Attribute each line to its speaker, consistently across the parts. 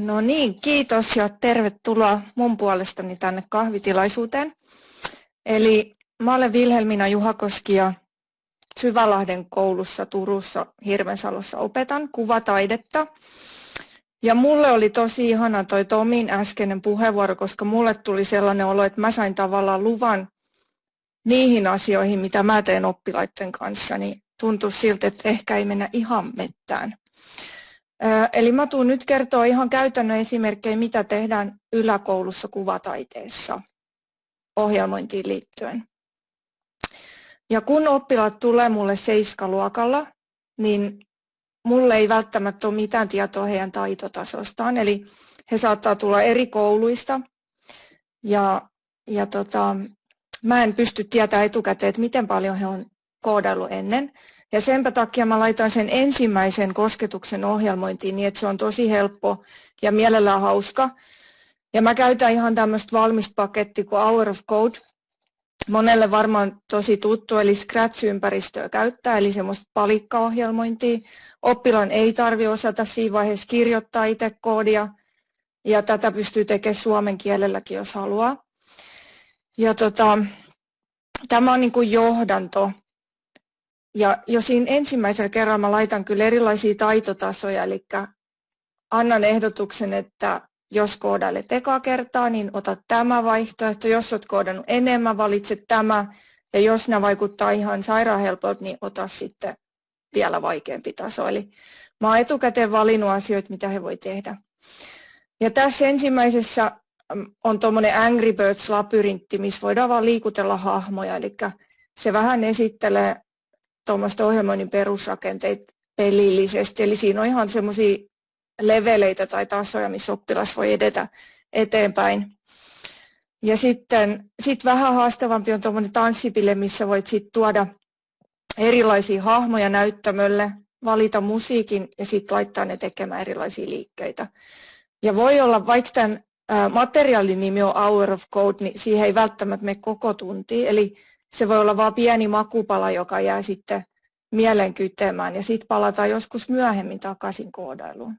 Speaker 1: No niin, kiitos ja tervetuloa mun puolestani tänne kahvitilaisuuteen. Eli mä olen Vilhelmina Juhakoski ja Syvälahden koulussa Turussa Hirvensalossa opetan kuvataidetta. Ja mulle oli tosi ihana toi Tomin äskeinen puheenvuoro, koska mulle tuli sellainen olo, että mä sain tavallaan luvan niihin asioihin, mitä mä teen oppilaiden kanssa, niin tuntui siltä, että ehkä ei mennä ihan mettään. Eli mä tuun nyt kertoa ihan käytännön esimerkkejä, mitä tehdään yläkoulussa kuvataiteessa ohjelmointiin liittyen. Ja kun oppilaat tulee mulle seiskaluokalla, niin mulle ei välttämättä ole mitään tietoa heidän taitotasostaan. Eli he saattaa tulla eri kouluista ja, ja tota, mä en pysty tietämään etukäteen, että miten paljon he on koodaillut ennen. Ja senpä takia mä laitan sen ensimmäisen kosketuksen ohjelmointiin niin, että se on tosi helppo ja mielellään hauska. Ja mä käytän ihan tämmöistä valmista pakettia kuin Hour of Code. Monelle varmaan tosi tuttu, eli Scratch-ympäristöä käyttää, eli semmoista palikkaohjelmointia. Oppilaan ei tarvi osata siinä vaiheessa kirjoittaa itse koodia, ja tätä pystyy tekemään suomen kielelläkin, jos haluaa. Ja tota, tämä on niin kuin johdanto ja jo siinä ensimmäisellä kerralla mä laitan kyllä erilaisia taitotasoja, eli annan ehdotuksen, että jos koodailet eka kertaa, niin ota tämä vaihtoehto. Jos olet koodannut enemmän, valitse tämä. Ja jos nämä vaikuttaa ihan sairaan helpolta, niin ota sitten vielä vaikeampi taso. Eli mä oon etukäteen valinnut asioita, mitä he voi tehdä. Ja tässä ensimmäisessä mm, on tuommoinen Angry Birds-labyrintti, missä voidaan vaan liikutella hahmoja. Eli se vähän esittelee tuommoista ohjelmoinnin perusrakenteita pelillisesti. Eli siinä on ihan semmoisia leveleitä tai tasoja, missä oppilas voi edetä eteenpäin. Ja sitten sit vähän haastavampi on tuommoinen tanssipille, missä voit sit tuoda erilaisia hahmoja näyttämölle, valita musiikin ja sitten laittaa ne tekemään erilaisia liikkeitä. Ja voi olla, vaikka tämän materiaalin nimi on Hour of Code, niin siihen ei välttämättä mene koko tunti. Eli se voi olla vain pieni makupala, joka jää sitten mielen kytemään ja sitten palataan joskus myöhemmin takaisin koodailuun.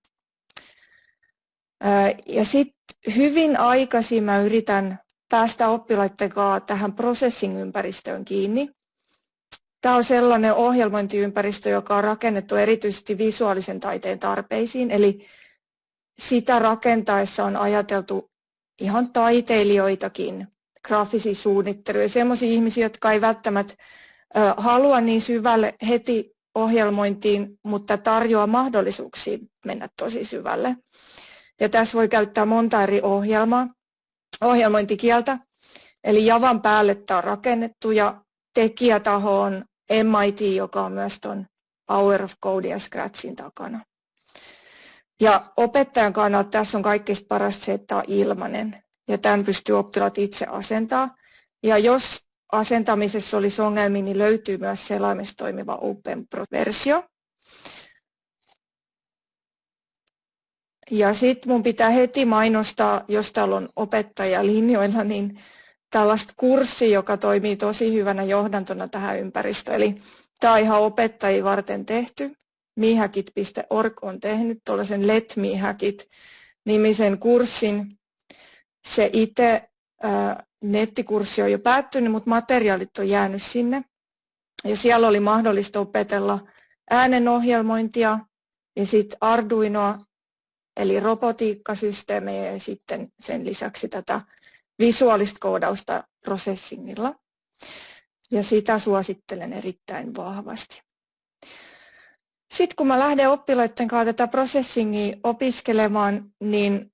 Speaker 1: Ja sitten hyvin aikaisin mä yritän päästä oppilaiden kanssa tähän processing-ympäristöön kiinni. Tämä on sellainen ohjelmointiympäristö, joka on rakennettu erityisesti visuaalisen taiteen tarpeisiin, eli sitä rakentaessa on ajateltu ihan taiteilijoitakin graafisia suunnitteluja, sellaisia ihmisiä, jotka ei välttämättä halua niin syvälle heti ohjelmointiin, mutta tarjoaa mahdollisuuksia mennä tosi syvälle. Ja tässä voi käyttää monta eri ohjelmaa, ohjelmointikieltä. Eli Javan päälle tämä on rakennettu ja tekijätaho on MIT, joka on myös tuon Hour of Code ja Scratchin takana. Ja opettajan kannalta tässä on kaikkein parasta se, että on ilmainen ja tämän pystyy oppilaat itse asentaa. Ja jos asentamisessa olisi ongelmia, niin löytyy myös selaimessa toimiva Open Pro-versio. Ja sitten mun pitää heti mainostaa, jos täällä on opettaja linjoilla, niin tällaista kurssia, joka toimii tosi hyvänä johdantona tähän ympäristöön. Eli tämä on ihan opettajia varten tehty. Mihakit.org on tehnyt tuollaisen Let Mihakit nimisen kurssin, se itse nettikurssi on jo päättynyt, mutta materiaalit on jäänyt sinne. Ja siellä oli mahdollista opetella äänenohjelmointia ja sitten Arduinoa, eli robotiikkasysteemejä ja sitten sen lisäksi tätä visuaalista koodausta processingilla. Ja sitä suosittelen erittäin vahvasti. Sitten kun mä lähden oppilaiden kanssa tätä processingia opiskelemaan, niin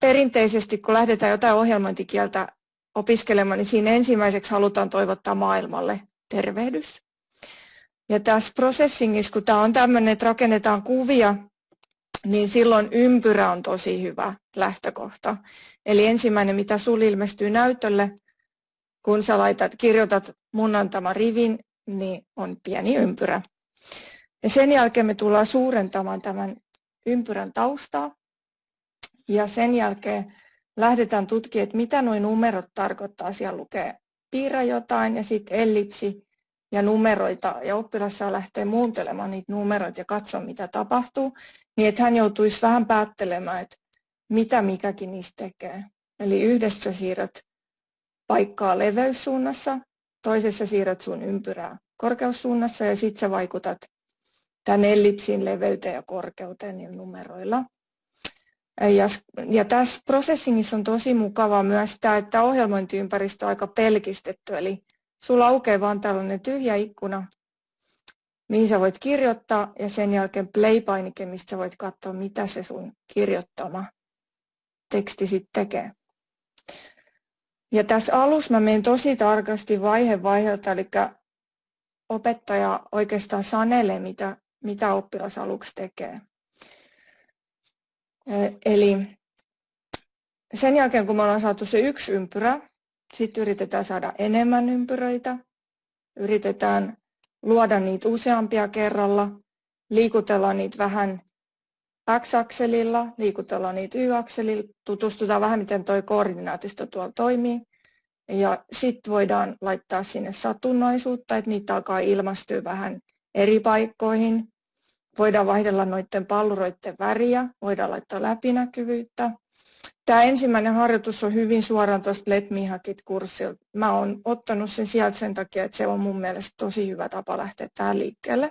Speaker 1: perinteisesti, kun lähdetään jotain ohjelmointikieltä opiskelemaan, niin siinä ensimmäiseksi halutaan toivottaa maailmalle tervehdys. Ja tässä processingissa, kun tämä on tämmöinen, että rakennetaan kuvia, niin silloin ympyrä on tosi hyvä lähtökohta. Eli ensimmäinen, mitä sinulle ilmestyy näytölle, kun sä laitat, kirjoitat mun antama rivin, niin on pieni ympyrä. Ja sen jälkeen me tullaan suurentamaan tämän ympyrän taustaa. Ja sen jälkeen lähdetään tutkimaan, että mitä nuo numerot tarkoittaa. Siellä lukee piirrä jotain ja sitten ellipsi ja numeroita. Ja oppilas saa lähteä muuntelemaan niitä numeroita ja katsoa, mitä tapahtuu. Niin että hän joutuisi vähän päättelemään, että mitä mikäkin niistä tekee. Eli yhdessä siirrät paikkaa leveyssuunnassa, toisessa siirrät sun ympyrää korkeussuunnassa ja sitten sä vaikutat tämän ellipsin leveyteen ja korkeuteen niillä numeroilla. Ja, ja tässä processingissa on tosi mukavaa myös tämä, että ohjelmointiympäristö on aika pelkistetty, eli sulla aukeaa vaan tällainen tyhjä ikkuna, mihin sä voit kirjoittaa ja sen jälkeen play-painike, mistä sä voit katsoa, mitä se sun kirjoittama teksti sitten tekee. Ja tässä alussa mä menen tosi tarkasti vaihe vaiheelta, eli opettaja oikeastaan sanelee, mitä, mitä oppilas aluksi tekee. Eli sen jälkeen, kun me ollaan saatu se yksi ympyrä, sitten yritetään saada enemmän ympyröitä, yritetään luoda niitä useampia kerralla, liikutella niitä vähän x-akselilla, liikutellaan niitä y-akselilla, tutustutaan vähän miten tuo koordinaatisto tuolla toimii. Ja sitten voidaan laittaa sinne satunnaisuutta, että niitä alkaa ilmastyä vähän eri paikkoihin. Voidaan vaihdella noiden palluroiden väriä, voidaan laittaa läpinäkyvyyttä. Tämä ensimmäinen harjoitus on hyvin suoraan tuosta Let Me Hackit kurssilta. Mä oon ottanut sen sieltä sen takia, että se on mun mielestä tosi hyvä tapa lähteä tähän liikkeelle.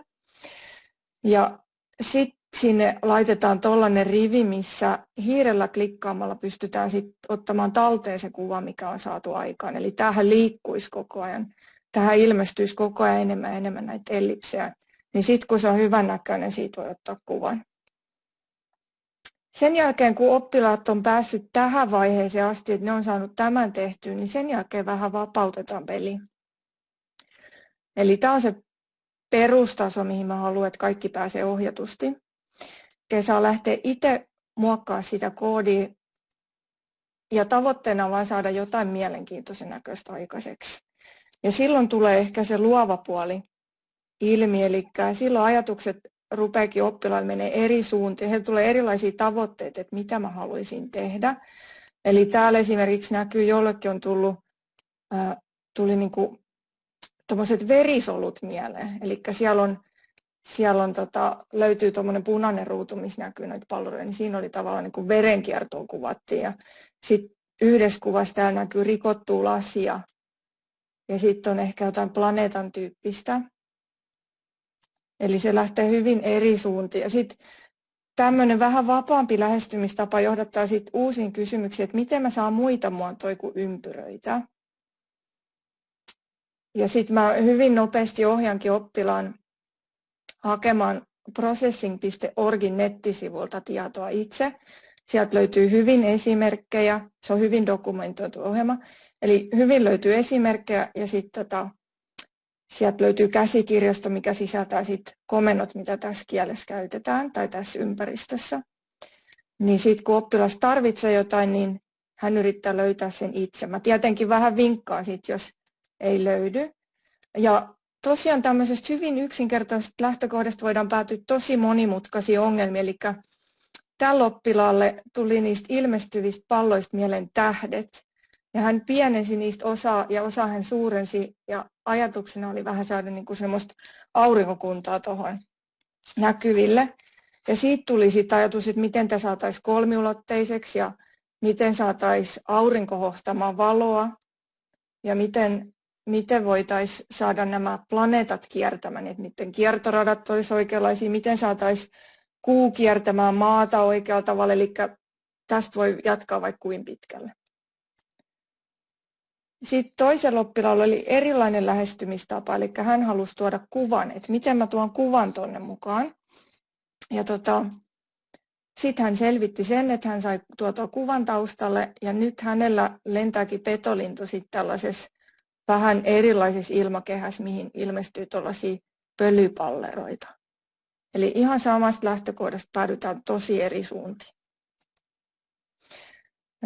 Speaker 1: Ja sitten sinne laitetaan tuollainen rivi, missä hiirellä klikkaamalla pystytään sit ottamaan talteen se kuva, mikä on saatu aikaan. Eli tähän liikkuisi koko ajan. Tähän ilmestyisi koko ajan enemmän ja enemmän näitä ellipsejä. Niin sitten kun se on hyvän näköinen, siitä voi ottaa kuvan. Sen jälkeen, kun oppilaat on päässyt tähän vaiheeseen asti, että ne on saanut tämän tehtyä, niin sen jälkeen vähän vapautetaan peli. Eli tämä on se perustaso, mihin mä haluan, että kaikki pääsee ohjatusti ja saa lähteä itse muokkaa sitä koodia ja tavoitteena on vain saada jotain mielenkiintoisen näköistä aikaiseksi. Ja silloin tulee ehkä se luova puoli ilmi, eli silloin ajatukset rupeakin oppilailla menee eri suuntiin. Heillä tulee erilaisia tavoitteita, että mitä mä haluaisin tehdä. Eli täällä esimerkiksi näkyy, jollekin on tullut, tuli niin kuin verisolut mieleen. Eli siellä on siellä on, tota, löytyy tuommoinen punainen ruutu, missä näkyy näitä palloja, niin siinä oli tavallaan niin kuin verenkiertoa kuvattiin. Ja sitten yhdessä kuvassa täällä näkyy rikottua lasia. Ja sitten on ehkä jotain planeetan tyyppistä. Eli se lähtee hyvin eri suuntiin. Ja sitten tämmöinen vähän vapaampi lähestymistapa johdattaa sitten uusiin kysymyksiin, että miten mä saan muita muotoja kuin ympyröitä. Ja sitten mä hyvin nopeasti ohjankin oppilaan hakemaan processing.orgin nettisivulta tietoa itse. Sieltä löytyy hyvin esimerkkejä, se on hyvin dokumentoitu ohjelma. Eli hyvin löytyy esimerkkejä ja sitten tota, sieltä löytyy käsikirjasto, mikä sisältää sit komennot, mitä tässä kielessä käytetään tai tässä ympäristössä. Niin sitten kun oppilas tarvitsee jotain, niin hän yrittää löytää sen itse. Mä tietenkin vähän vinkkaan sit, jos ei löydy. Ja tosiaan tämmöisestä hyvin yksinkertaisesta lähtökohdasta voidaan päätyä tosi monimutkaisiin ongelmiin. Eli tällä oppilaalle tuli niistä ilmestyvistä palloista mieleen tähdet. Ja hän pienensi niistä osaa ja osa hän suurensi ja ajatuksena oli vähän saada niin kuin semmoista aurinkokuntaa tuohon näkyville. Ja siitä tuli sitten ajatus, että miten tämä saataisiin kolmiulotteiseksi ja miten saataisiin aurinko hohtamaan valoa ja miten miten voitaisiin saada nämä planeetat kiertämään, että niiden kiertoradat olisi oikeanlaisia, miten saataisiin kuu kiertämään maata oikealla tavalla, eli tästä voi jatkaa vaikka kuin pitkälle. Sitten toisella oppilaalla oli erilainen lähestymistapa, eli hän halusi tuoda kuvan, että miten mä tuon kuvan tuonne mukaan. Ja tota, sitten hän selvitti sen, että hän sai tuotua kuvan taustalle, ja nyt hänellä lentääkin petolintu sitten tällaisessa vähän erilaisessa ilmakehässä, mihin ilmestyy tuollaisia pölypalleroita. Eli ihan samasta lähtökohdasta päädytään tosi eri suuntiin.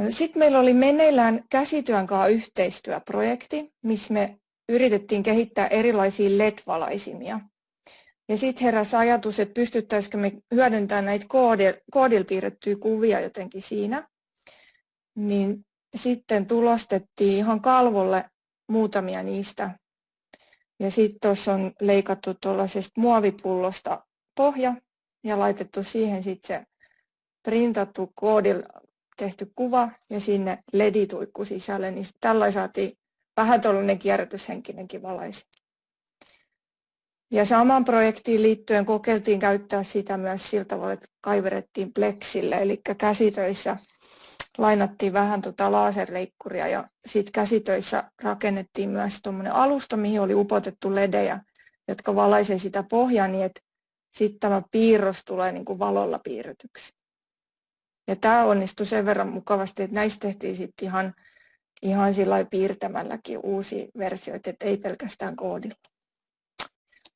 Speaker 1: Sitten meillä oli meneillään käsityön kanssa yhteistyöprojekti, missä me yritettiin kehittää erilaisia LED-valaisimia. Ja sitten heräsi ajatus, että pystyttäisikö me hyödyntämään näitä koodilla piirrettyjä kuvia jotenkin siinä. Niin sitten tulostettiin ihan kalvolle muutamia niistä. Ja sitten tuossa on leikattu tuollaisesta muovipullosta pohja ja laitettu siihen sitten se printattu koodilla tehty kuva ja sinne ledituikku sisälle, niin tällä saatiin vähän tuollainen kierrätyshenkinenkin valaisi. Ja samaan projektiin liittyen kokeiltiin käyttää sitä myös sillä tavalla, että kaiverettiin pleksille, eli käsitöissä lainattiin vähän tota laserleikkuria ja sitten käsitöissä rakennettiin myös tuommoinen alusta, mihin oli upotettu ledejä, jotka valaisee sitä pohjaa niin, että sitten tämä piirros tulee niin kuin valolla piirretyksi. Ja tämä onnistui sen verran mukavasti, että näistä tehtiin sitten ihan, ihan sillä piirtämälläkin uusia versioita, että ei pelkästään koodilla.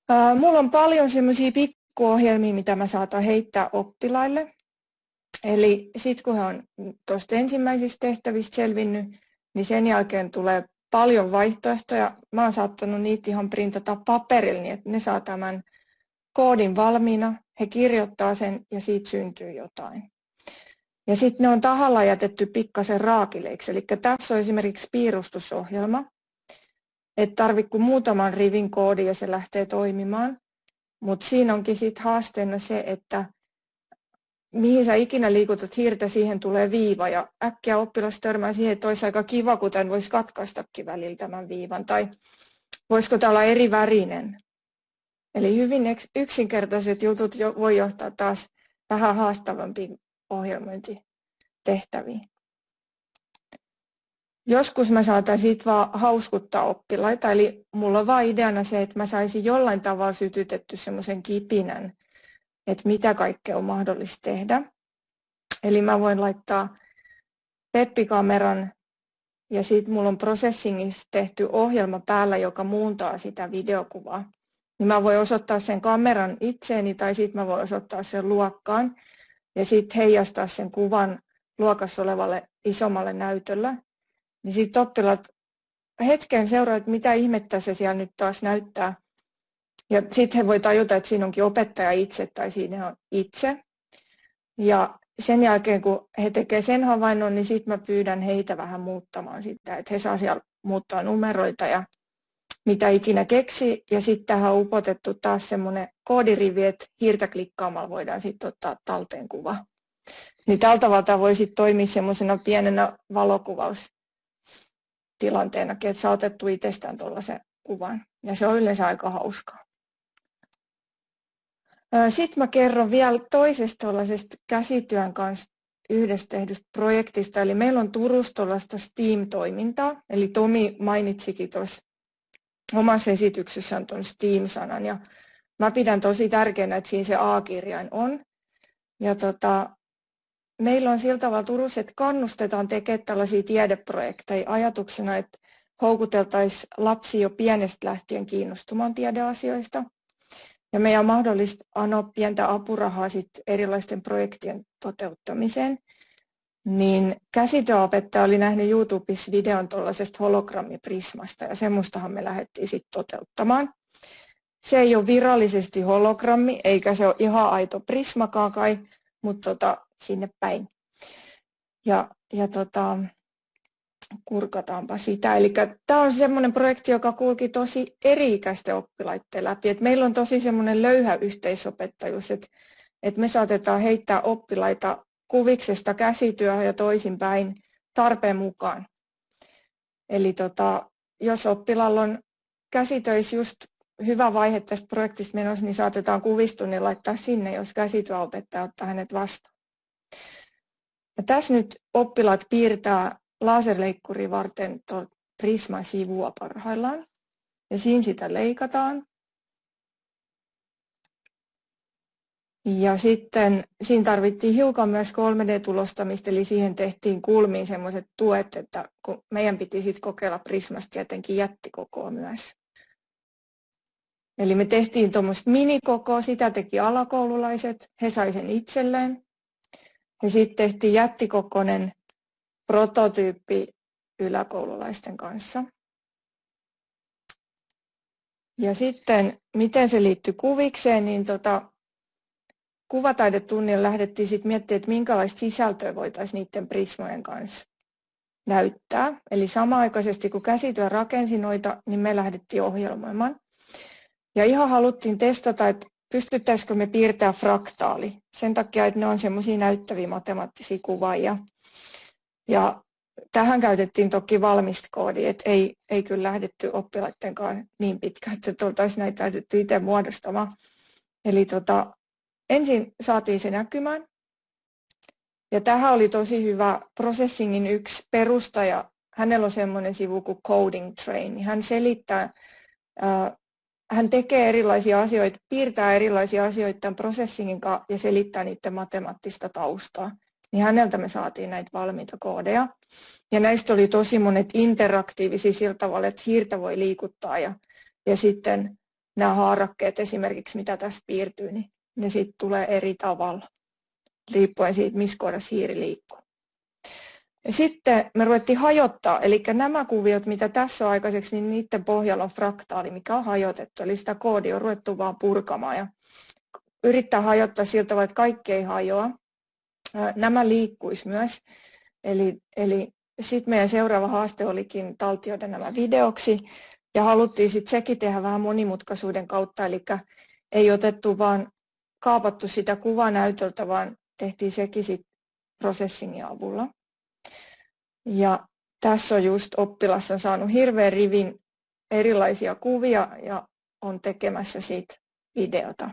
Speaker 1: Ää, mulla on paljon semmoisia pikkuohjelmia, mitä mä saatan heittää oppilaille. Eli sitten kun he on tuosta ensimmäisistä tehtävistä selvinnyt, niin sen jälkeen tulee paljon vaihtoehtoja. Mä oon saattanut niitä ihan printata paperille, niin että ne saa tämän koodin valmiina, he kirjoittaa sen ja siitä syntyy jotain. Ja sitten ne on tahalla jätetty pikkasen raakileiksi. Eli tässä on esimerkiksi piirustusohjelma, että tarvitse kuin muutaman rivin koodi ja se lähtee toimimaan. Mutta siinä onkin sitten haasteena se, että mihin sä ikinä liikutat hiirtä, siihen tulee viiva ja äkkiä oppilas törmää siihen, että olisi aika kiva, kuten voisi katkaistakin välillä tämän viivan. Tai voisiko tämä olla eri värinen. Eli hyvin yksinkertaiset jutut voi johtaa taas vähän haastavampiin ohjelmointitehtäviin. Joskus mä saatan siitä vaan hauskuttaa oppilaita, eli mulla on vaan ideana se, että mä saisin jollain tavalla sytytetty semmoisen kipinän, että mitä kaikkea on mahdollista tehdä. Eli mä voin laittaa peppikameran ja sitten mulla on processingissa tehty ohjelma päällä, joka muuntaa sitä videokuvaa. Niin mä voin osoittaa sen kameran itseeni tai sitten mä voin osoittaa sen luokkaan ja sitten heijastaa sen kuvan luokassa olevalle isommalle näytöllä. Niin sitten oppilaat hetken seuraa, että mitä ihmettä se siellä nyt taas näyttää. Ja sitten he voi tajuta, että siinä onkin opettaja itse tai siinä on itse. Ja sen jälkeen, kun he tekevät sen havainnon, niin sitten mä pyydän heitä vähän muuttamaan sitä, että he saa siellä muuttaa numeroita ja mitä ikinä keksi. Ja sitten tähän on upotettu taas semmoinen koodirivi, että hiirtä klikkaamalla voidaan sitten ottaa talteen kuva. Niin tältä tavalla voi sitten toimia semmoisena pienenä valokuvaustilanteena, että saa otettu itsestään tuollaisen kuvan. Ja se on yleensä aika hauskaa. Sitten mä kerron vielä toisesta tuollaisesta käsityön kanssa yhdessä tehdystä projektista. Eli meillä on Turussa STEAM-toimintaa. Eli Tomi mainitsikin tuossa omassa esityksessään tuon STEAM-sanan. Ja mä pidän tosi tärkeänä, että siinä se A-kirjain on. Ja tota, meillä on sillä tavalla Turussa, että kannustetaan tekemään tällaisia tiedeprojekteja ajatuksena, että houkuteltaisiin lapsi jo pienestä lähtien kiinnostumaan tiedeasioista. Ja meidän on mahdollista anoa pientä apurahaa sit erilaisten projektien toteuttamiseen. Niin käsityöopettaja oli nähnyt YouTubessa videon tuollaisesta hologrammiprismasta ja semmoistahan me lähdettiin sitten toteuttamaan. Se ei ole virallisesti hologrammi, eikä se ole ihan aito prismakaan kai, mutta tota, sinne päin. Ja, ja tota, kurkataanpa sitä. Eli tämä on semmoinen projekti, joka kulki tosi eri-ikäisten oppilaiden läpi. Et meillä on tosi semmoinen löyhä yhteisopettajuus, että et me saatetaan heittää oppilaita kuviksesta käsityöhön ja toisinpäin tarpeen mukaan. Eli tota, jos oppilaalla on käsitöis just hyvä vaihe tästä projektista menossa, niin saatetaan kuvistunnin laittaa sinne, jos käsityöopettaja ottaa hänet vastaan. Ja tässä nyt oppilaat piirtää laserleikkuri varten Prisman sivua parhaillaan. Ja siinä sitä leikataan. Ja sitten siinä tarvittiin hiukan myös 3D-tulostamista, eli siihen tehtiin kulmiin semmoiset tuet, että kun meidän piti sitten kokeilla Prismasta tietenkin jättikokoa myös. Eli me tehtiin tuommoista minikokoa, sitä teki alakoululaiset, he sai sen itselleen. Ja sitten tehtiin jättikokoinen prototyyppi yläkoululaisten kanssa. Ja sitten, miten se liittyy kuvikseen, niin tota, kuvataidetunnilla lähdettiin sitten miettimään, että minkälaista sisältöä voitaisiin niiden prismojen kanssa näyttää. Eli samaaikaisesti kun käsityö rakensi noita, niin me lähdettiin ohjelmoimaan. Ja ihan haluttiin testata, että pystyttäisikö me piirtämään fraktaali. Sen takia, että ne on semmoisia näyttäviä matemaattisia kuvaajia. Ja tähän käytettiin toki valmista koodia, että ei, ei kyllä lähdetty oppilaittenkaan niin pitkään, että oltaisiin näitä lähdetty itse muodostamaan. Eli tota, ensin saatiin se näkymään. Ja tähän oli tosi hyvä Processingin yksi perustaja. Hänellä on semmoinen sivu kuin Coding Train. Hän selittää, hän tekee erilaisia asioita, piirtää erilaisia asioita tämän Processingin kanssa ja selittää niiden matemaattista taustaa niin häneltä me saatiin näitä valmiita koodeja. Ja näistä oli tosi monet interaktiivisia sillä tavalla, että hiirtä voi liikuttaa ja, ja sitten nämä haarakkeet esimerkiksi, mitä tässä piirtyy, niin ne sitten tulee eri tavalla, riippuen siitä, missä kohdassa hiiri liikkuu. Ja sitten me ruvettiin hajottaa, eli nämä kuviot, mitä tässä on aikaiseksi, niin niiden pohjalla on fraktaali, mikä on hajotettu, eli sitä koodia on ruvettu vaan purkamaan ja yrittää hajottaa siltä tavalla, että kaikki ei hajoa, nämä liikkuisi myös. Eli, eli sitten meidän seuraava haaste olikin taltioida nämä videoksi ja haluttiin sitten sekin tehdä vähän monimutkaisuuden kautta, eli ei otettu vaan kaapattu sitä kuvanäytöltä, vaan tehtiin sekin sitten processingin avulla. Ja tässä on just oppilas on saanut hirveän rivin erilaisia kuvia ja on tekemässä siitä videota.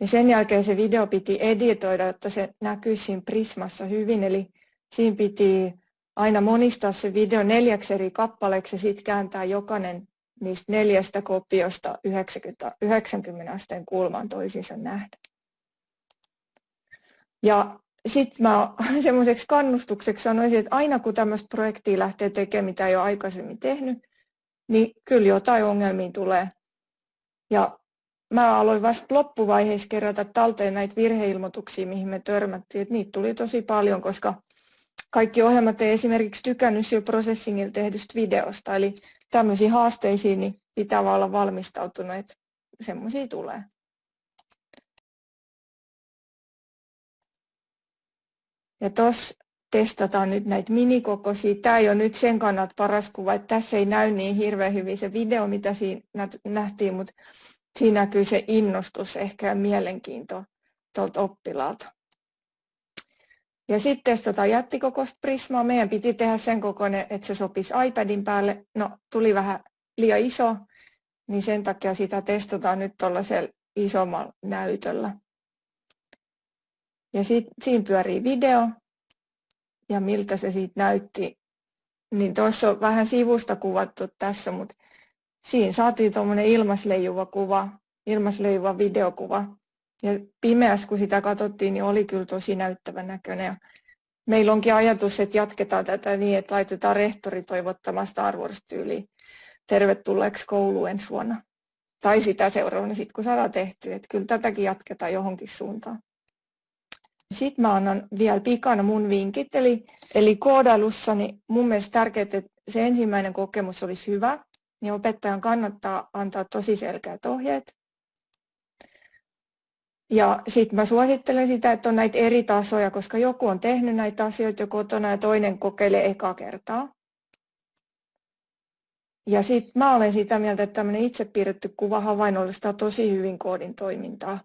Speaker 1: Ja sen jälkeen se video piti editoida, jotta se näkyy siinä Prismassa hyvin. Eli siinä piti aina monistaa se video neljäksi eri kappaleeksi ja sitten kääntää jokainen niistä neljästä kopiosta 90, 90 asteen kulmaan toisiinsa nähdä. Ja sitten mä semmoiseksi kannustukseksi sanoisin, että aina kun tämmöistä projektia lähtee tekemään, mitä ei ole aikaisemmin tehnyt, niin kyllä jotain ongelmia tulee. Ja mä aloin vasta loppuvaiheessa kerätä talteen näitä virheilmoituksia, mihin me törmättiin. Että niitä tuli tosi paljon, koska kaikki ohjelmat ei esimerkiksi tykännyt jo processingilla tehdystä videosta. Eli tämmöisiin haasteisiin niin pitää vaan olla valmistautunut, että semmoisia tulee. Ja tuossa testataan nyt näitä minikokoisia. Tämä ei ole nyt sen kannalta paras kuva, että tässä ei näy niin hirveän hyvin se video, mitä siinä nähtiin, mutta siinä näkyy se innostus ehkä ja mielenkiinto tuolta oppilaalta. Ja sitten testataan jättikokoista prismaa. Meidän piti tehdä sen kokoinen, että se sopisi iPadin päälle. No, tuli vähän liian iso, niin sen takia sitä testataan nyt tuollaisella isommalla näytöllä. Ja sit, siinä pyörii video, ja miltä se siitä näytti. Niin tuossa on vähän sivusta kuvattu tässä, mutta siinä saatiin tuommoinen ilmasleijuva kuva, ilmasleijuva videokuva. Ja pimeässä, kun sitä katsottiin, niin oli kyllä tosi näyttävän näköinen. Ja meillä onkin ajatus, että jatketaan tätä niin, että laitetaan rehtori toivottamaan Star Wars-tyyliin tervetulleeksi kouluun ensi vuonna. Tai sitä seuraavana sitten, kun saadaan tehtyä. Että kyllä tätäkin jatketaan johonkin suuntaan. Sitten mä annan vielä pikana mun vinkit. Eli, eli koodailussa niin mun mielestä tärkeää, että se ensimmäinen kokemus olisi hyvä niin opettajan kannattaa antaa tosi selkeät ohjeet. Ja sitten mä suosittelen sitä, että on näitä eri tasoja, koska joku on tehnyt näitä asioita jo kotona ja toinen kokeilee eka kertaa. Ja sitten mä olen sitä mieltä, että tämmöinen itse piirretty kuva havainnollistaa tosi hyvin koodin toimintaa.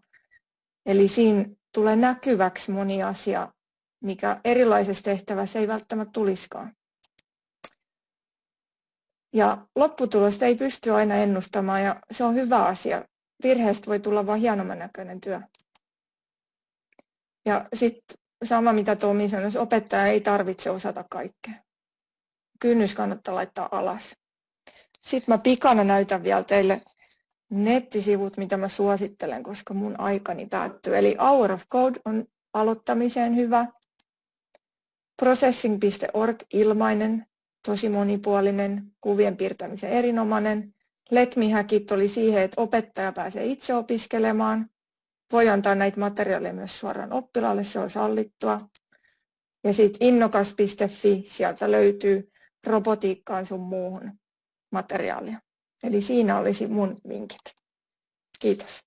Speaker 1: Eli siinä tulee näkyväksi moni asia, mikä erilaisessa tehtävässä ei välttämättä tulisikaan. Ja lopputulosta ei pysty aina ennustamaan ja se on hyvä asia. Virheestä voi tulla vain hienomman näköinen työ. Ja sitten sama mitä Tomi sanoi, opettaja ei tarvitse osata kaikkea. Kynnys kannattaa laittaa alas. Sitten mä pikana näytän vielä teille nettisivut, mitä mä suosittelen, koska mun aikani päättyy. Eli Hour of Code on aloittamiseen hyvä. Processing.org ilmainen tosi monipuolinen, kuvien piirtämisen erinomainen. Let Me Hackit oli siihen, että opettaja pääsee itse opiskelemaan. Voi antaa näitä materiaaleja myös suoraan oppilaalle, se on sallittua. Ja sitten innokas.fi, sieltä löytyy robotiikkaan sun muuhun materiaalia. Eli siinä olisi mun vinkit. Kiitos.